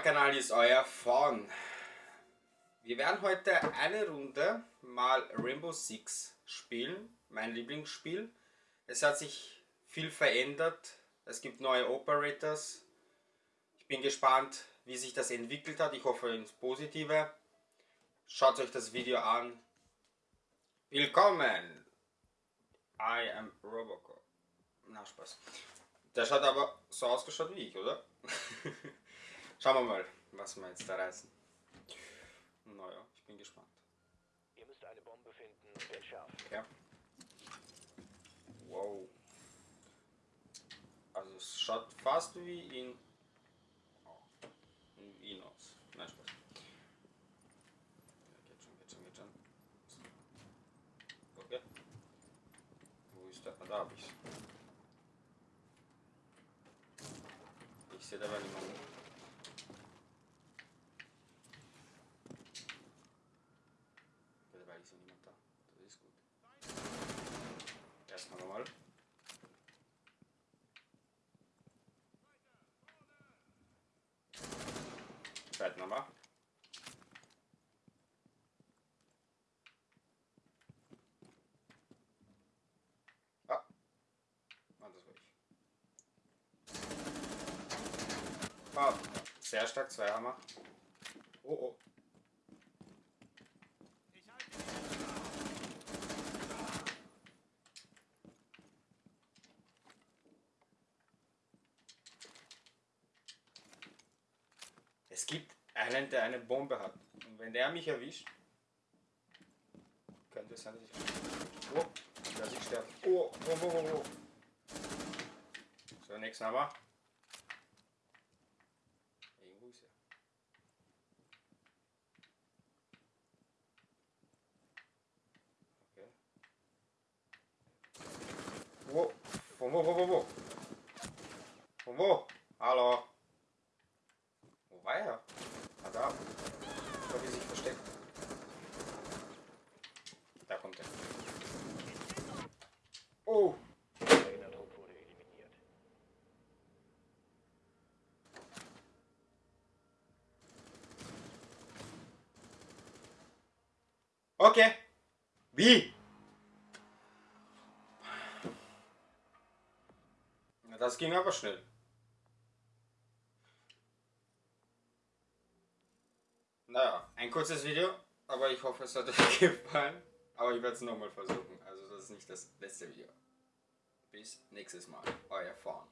Kanal ist euer Fawn. Wir werden heute eine Runde mal Rainbow Six spielen, mein Lieblingsspiel. Es hat sich viel verändert, es gibt neue Operators. Ich bin gespannt, wie sich das entwickelt hat. Ich hoffe ins Positive. Schaut euch das Video an. Willkommen! I am Robocop. Na Spaß. Der schaut aber so ausgeschaut wie ich, oder? Schauen wir mal, was wir jetzt da reißen. Naja, ich bin gespannt. Ihr müsst eine Bombe finden und entschärfen. Ja. Wow. Also es schaut fast wie in, oh, in Wien aus. Nein, Spaß. Ja, geht schon, geht schon, geht schon. Okay. Wo ist der? Ah, da hab ich's. Ich sehe aber niemanden. Ja niemand da. Das ist gut. Erstmal nochmal. Zweiten nochmal. Ah. Ah, sehr stark, zwei Hammer. Oh, oh. Es gibt einen, der eine Bombe hat. Und wenn der mich erwischt, könnte es sein, dass ich. Oh, dass ich sterbe. Oh, oh, oh, oh, oh. So, nächsten Hammer. Irgendwo ist er. Okay. Wo? Von wo, wo, wo, wo? Von wo? Hallo? War er? Ah, da. Glaube, er sich versteckt. Da kommt er. Oh! Okay. Wie? Das ging aber schnell. Naja, ein kurzes Video, aber ich hoffe, es hat euch gefallen. Aber ich werde es nochmal versuchen. Also das ist nicht das letzte Video. Bis nächstes Mal. Euer Fawn.